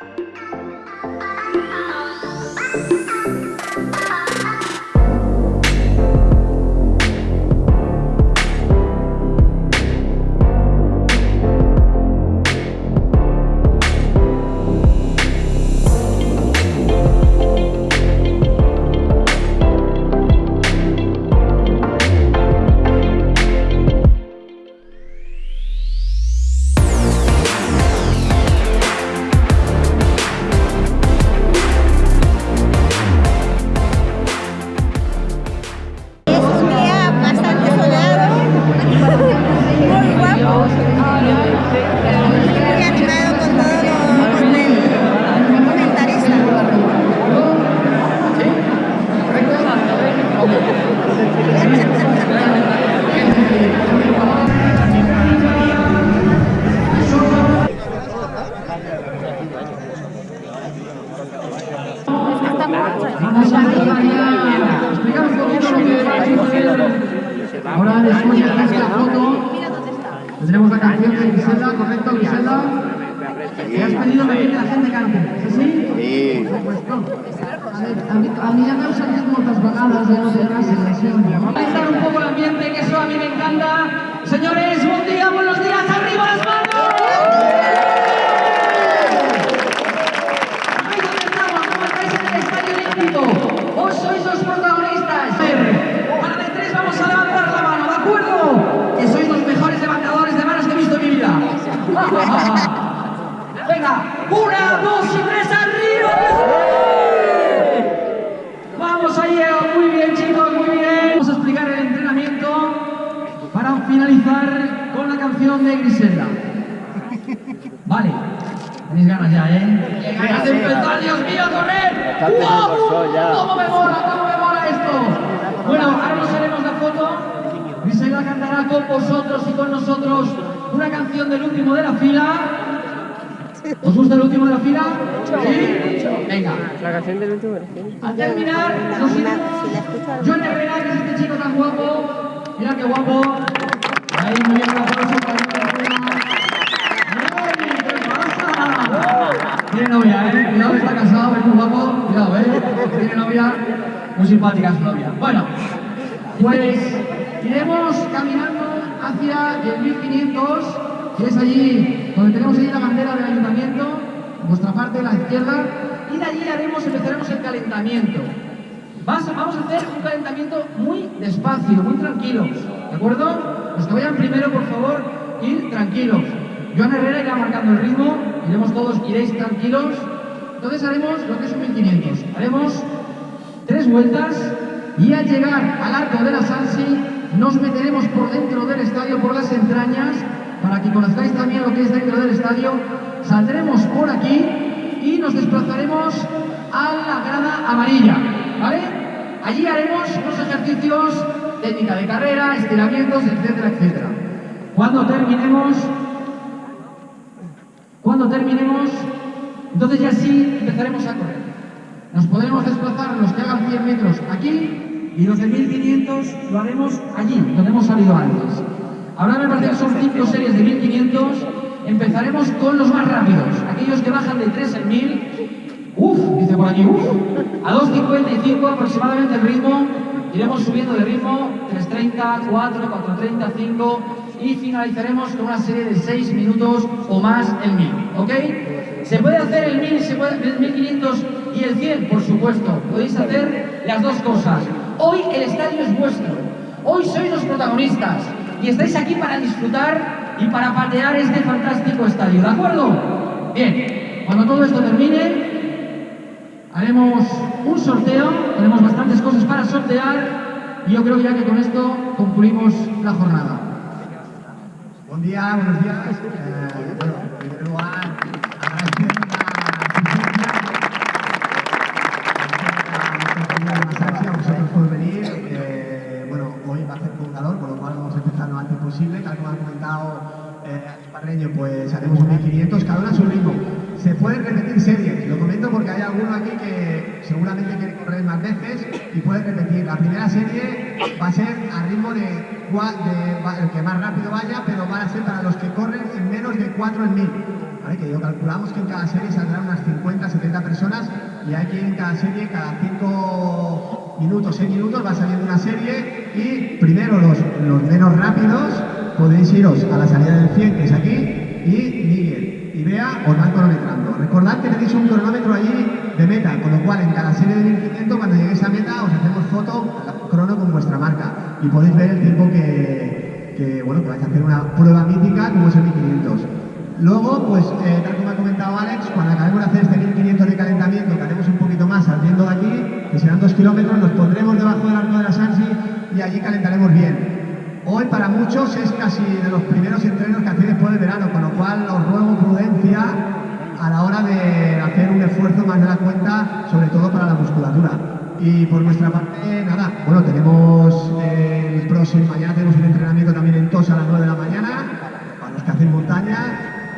Ahora Griselda, ¿correcto Griselda? ¿Te has pedido que la gente cante? ¿Es así? Sí. A mí, a mí ya me han salido moltes vegades, ja no té gràcia, sempre. Vamos a un poco el ambiente, que eso a mí me encanta. Señores, buen día, buenos días, arriba las manos. Ahí donde estamos, ¿cómo estáis en el Estadio Olímpico? Vos sois los protagonistas. A ver, para de tres vamos a levantar la mano, ¿de acuerdo? Que sois los mejores levantadores de manos que he visto en mi vida. Venga, una, dos y tres, arriba. Vamos ahí, muy bien chicos, muy bien. Vamos a explicar el entrenamiento para finalizar con la canción de Griselda. Vale, tenéis ganas ya, ¿eh? ¡Qué ganas de empezar, Dios mío, correr! ¡Guau! ¡Cómo me mola, cómo me mola esto! Bueno, ahora nos haremos la foto. Griselda cantará con vosotros y con nosotros una canción del último de la fila. ¿Os gusta el último de la fila? ¿Sí? Venga. La canción del último. Al terminar, nos iremos. John Herrera, que es este chico tan guapo. Mira qué guapo. Ahí, muy bien, un aplauso para. Tiene novia, ¿eh? Cuidado, está casado, es muy guapo. Cuidado, ¿eh? Tiene novia. Muy simpática su novia. Bueno, pues hacia el 1500, que es allí donde tenemos ahí la bandera del ayuntamiento, vuestra parte de la izquierda, y de allí haremos, empezaremos el calentamiento. Vas- vamos a hacer un calentamiento muy despacio, muy tranquilos, ¿de acuerdo? Los que vayan primero, por favor, ir tranquilos. Joan Herrera irá marcando el ritmo, iremos todos, iréis tranquilos. Entonces haremos lo que es un 1500. Haremos tres vueltas y al llegar al arco de la Sansi nos meteremos por dentro del estadio, por las entrañas, para que conozcáis también lo que es dentro del estadio. Saldremos por aquí y nos desplazaremos a la grada amarilla, ¿vale? Allí haremos unos ejercicios, técnica de carrera, estiramientos, etcétera, etcétera. Cuando terminemos, cuando terminemos, entonces ya sí empezaremos a correr. Nos podremos desplazar los que hagan 100 metros aquí y los de 1500 lo haremos allí, donde hemos salido antes. Ahora me parece que son 5 series de 1500. Empezaremos con los más rápidos, aquellos que bajan de 3 en 1000. Uf, dice por aquí, uf. A 2.55 aproximadamente el ritmo. Iremos subiendo de ritmo, 3.30, 4, 4.30, 5 y finalizaremos con una serie de 6 minutos o más el 1000, ¿ok? ¿Se puede hacer el 1000, se puede, el 1500 y el 100? Por supuesto, podéis hacer las dos cosas. Hoy el estadio es vuestro, hoy sois los protagonistas y estáis aquí para disfrutar y para patear este fantástico estadio, ¿de acuerdo? Bien, cuando todo esto termine, haremos un sorteo, tenemos bastantes cosas para sortear y yo creo ya que con esto concluimos la jornada. Buen día, buenos días. Eh, bueno, en primer lugar, agradecer la asistencia a vosotros por venir. Eh, bueno, hoy va a hacer poco calor, por lo cual vamos a empezar lo antes Tal como ha comentado eh, Parreño, pues haremos un 1500, cada uno a su ritmo. Se pueden repetir series, lo comento porque hay alguno aquí que seguramente quiere correr más veces y puede repetir. La primera serie va a ser a ritmo de, el que más rápido vaya, pero van a ser para los que corren en menos de 4 en 1000. que yo calculamos que en cada serie saldrán unas 50, 70 personas y ir en cada serie, cada 5 minutos, 6 minutos va saliendo una serie y primero los menos rápidos podéis iros a la salida del 100 que es aquí y Miguel y Bea os van cronometrando. Recordad que tenéis un cronómetro allí de meta, con lo cual en cada serie de 1500 cuando lleguéis a meta os hacemos foto crono con vuestra marca y podéis ver el tiempo que, que bueno, que vais a hacer una prueba mítica como es el 1500. Luego, pues, eh, tal como ha comentado Alex, cuando acabemos de hacer este 1500 de calentamiento, que haremos un poquito más saliendo de aquí, que serán dos kilómetros, nos pondremos debajo del arco de la Sansi y allí calentaremos bien. Hoy para muchos es casi de los primeros entrenos que hacéis después del verano, con lo cual os ruego prudencia a la hora de hacer un esfuerzo más de la cuenta, sobre todo para la musculatura. Y por nuestra parte, nada, bueno, tenemos eh, el próximo, mañana tenemos un entrenamiento también en Tosa a las 9 de la mañana, para los que hacen montaña,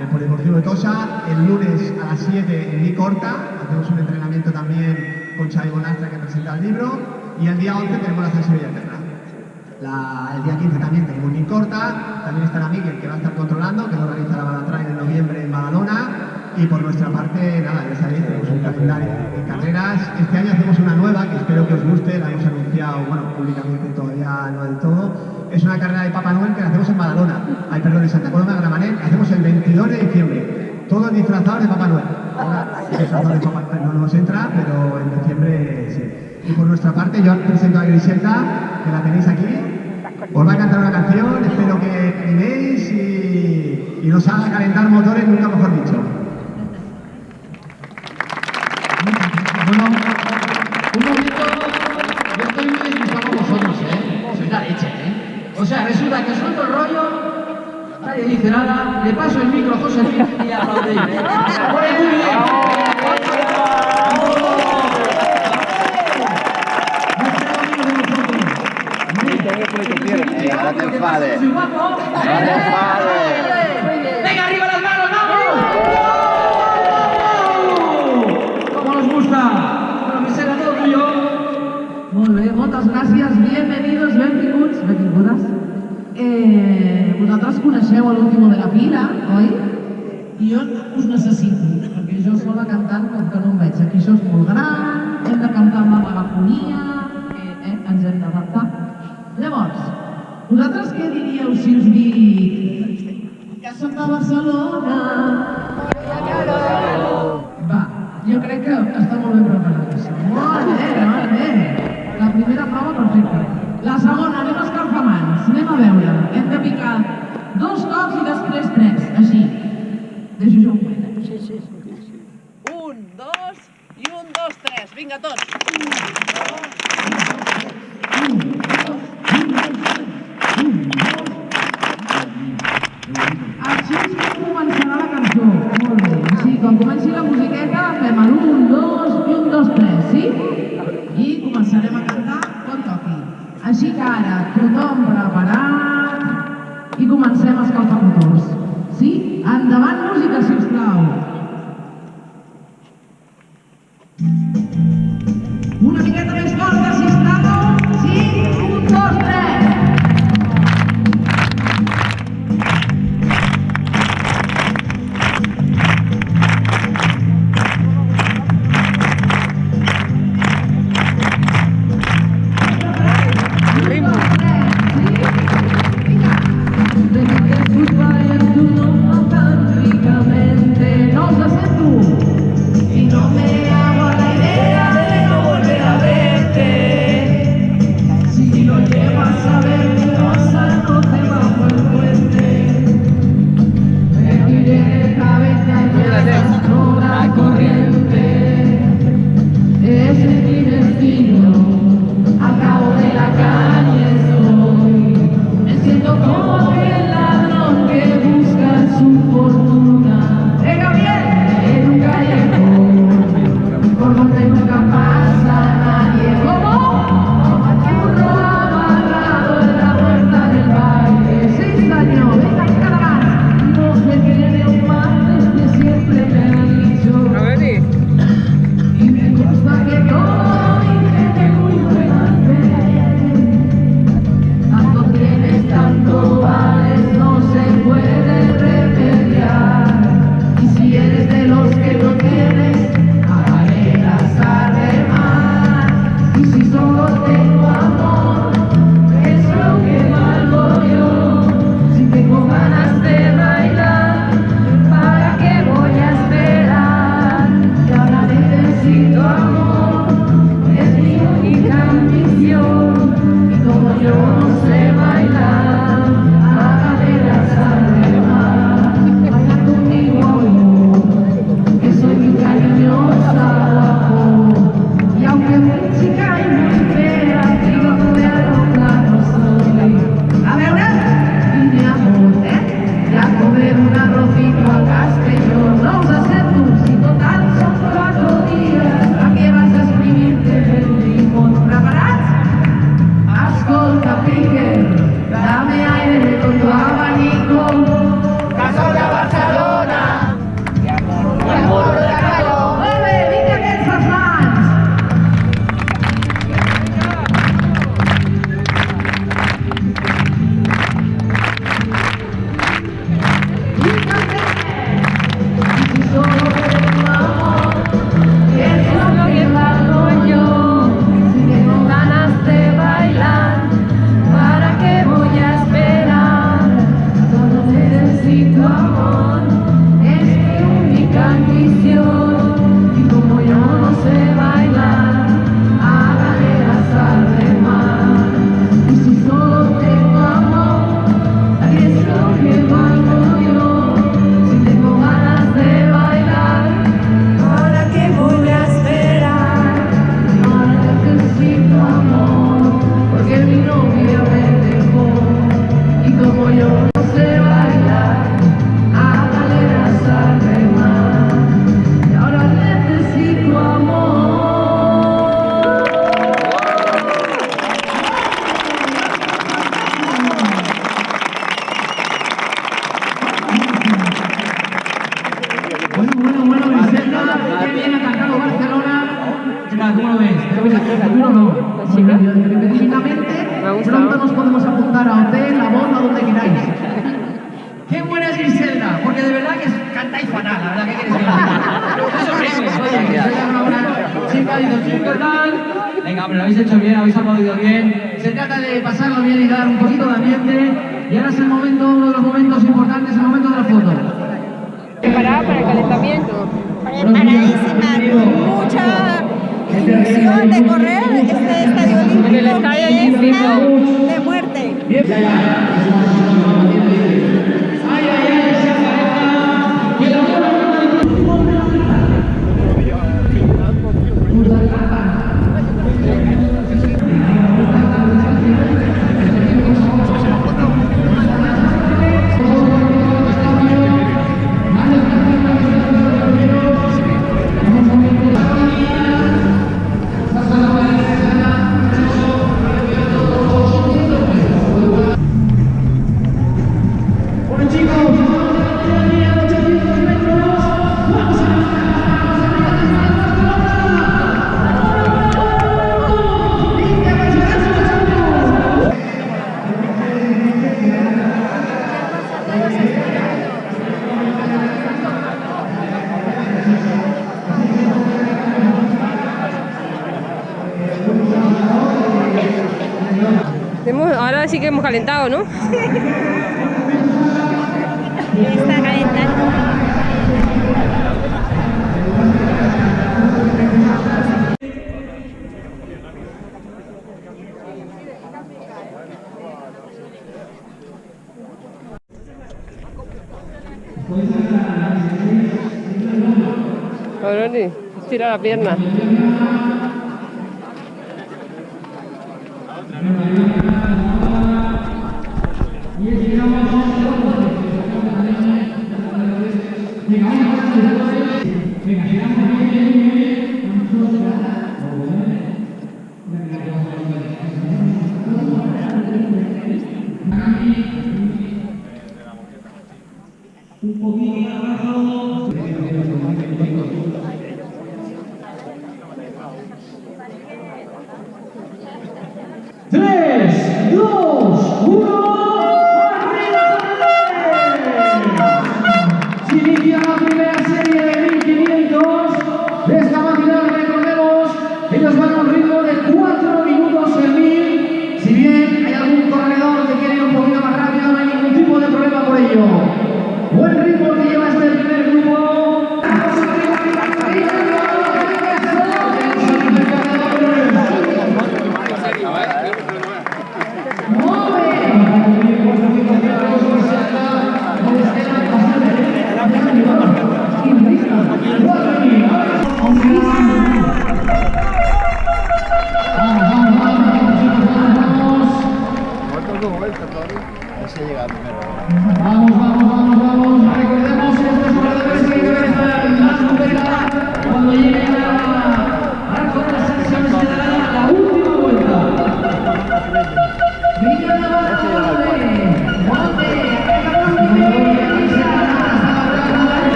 el Polideportivo de Tosa. El lunes a las 7 en Mi Corta, hacemos un entrenamiento también con Xavi Bonastra que presenta el libro. Y el día 11 tenemos la Eterna. La, el día 15 también tenemos Mi Corta, también estará Miguel que va a estar controlando, que lo organiza la Balatrain en noviembre en Badalona. Y por nuestra parte, nada, ya sabéis, tenemos un calendario de carreras. Este año hacemos una nueva que espero que os guste, la hemos anunciado, bueno, públicamente todavía no del todo es una carrera de Papá Noel que la hacemos en Badalona, ay perdón, en Santa Coloma de Gramanet, la hacemos el 22 de diciembre, todos disfrazados de Papá Noel. Ahora, disfrazados de Papá Noel no nos entra, pero en diciembre sí. Y por nuestra parte, yo presento a Griselda, que la tenéis aquí, os va a cantar una canción, espero que animéis y, y nos haga calentar motores, nunca mejor dicho. Bueno, un momento, yo estoy muy disgustado con vosotros, ¿eh? Sois la leche, ¿eh? O sea, resulta que suelto el rollo, nadie dice nada, le paso el micro a José y aplaudéis. Pues muy bien. No te enfades. No te enfades. ¡Venga, arriba las manos, vamos! ¿Cómo nos gusta? Bueno, que será todo tuyo. Molt bé, moltes gràcies, bienvenidos, benvinguts, benvingudes. Eh, vosaltres coneixeu l'último de la fila, oi? I jo us necessito, perquè jo sola cantant com que no em veig. Aquí això és molt gran, hem de cantar amb la megafonia, eh, eh, ens hem d'adaptar. Llavors, vosaltres què diríeu si us dic que som de Barcelona? Va, jo crec que està molt ben preparat. Molt bé, molt bé. La primera prova perfecta. La segona, anem a Venga, hombre, lo habéis hecho bien, habéis aplaudido bien. Se trata de pasarlo bien y dar un poquito de ambiente. Y ahora es el momento, uno de los momentos importantes, el momento de la foto. Preparada para el calentamiento. preparadísima, con mucha ilusión de correr este estadio olímpico En el estadio está de muerte. Ahora sí que hemos calentado, ¿no? Está calentando. Estira la pierna. Vamos, vamos, vamos, vamos.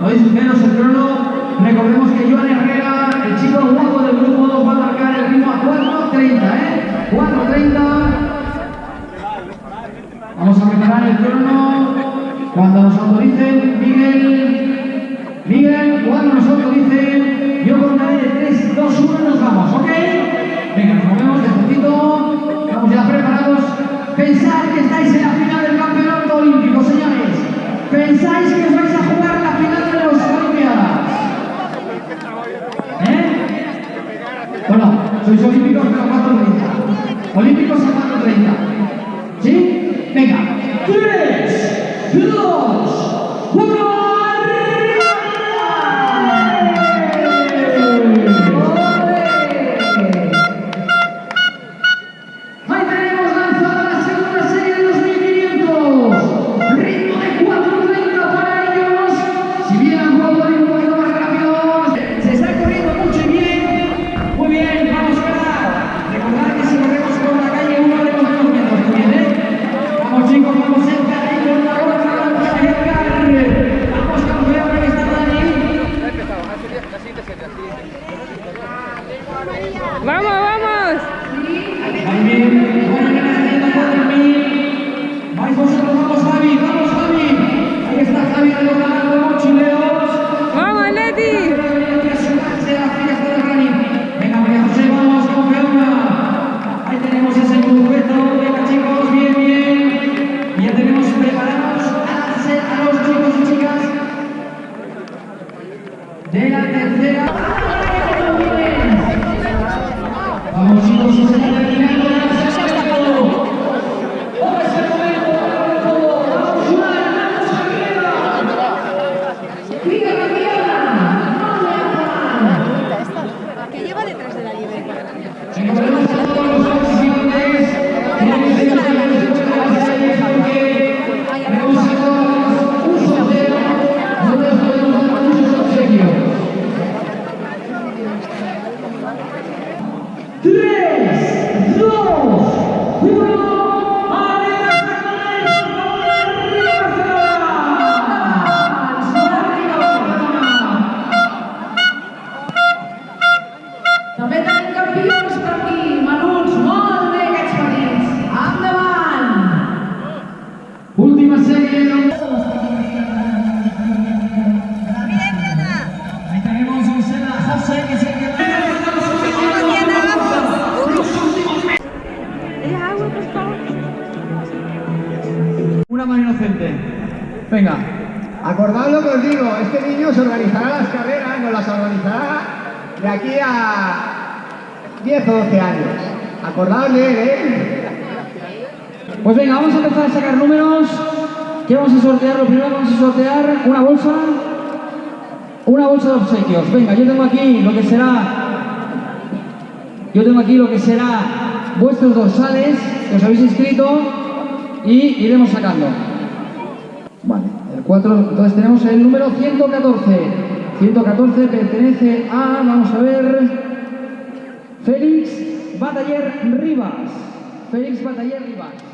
Crono? ¿Oís menos el crono? Recordemos que Joan Herrera, el chico guapo del grupo 2, va a marcar el ritmo a 4.30, ¿eh? 4.30. Vamos a preparar el crono. Cuando nos autoricen, Miguel, Miguel, cuando nos autoricen, yo contaré de 3, 2, 1 y nos vamos, ¿ok? Venga, nos movemos despacito, estamos ya preparados. Pensad que estáis en la final del campeonato olímpico, señores. Pensáis que os vais a jugar la final de las Olimpiadas. ¿Eh? Bueno, sois olímpicos pero a 4.30. Olímpicos a 4.30. ¿Sí? Venga. 3, 10 o 12 años. Acordaos de él, ¿eh? Pues venga, vamos a empezar a sacar números. ¿Qué vamos a sortear? Lo primero vamos a sortear una bolsa. Una bolsa de obsequios. Venga, yo tengo aquí lo que será. Yo tengo aquí lo que será vuestros dorsales que os habéis inscrito y iremos sacando. Vale, el 4, entonces tenemos el número 114. 114 pertenece a, vamos a ver, Félix Bataller Rivas. Félix Bataller Rivas.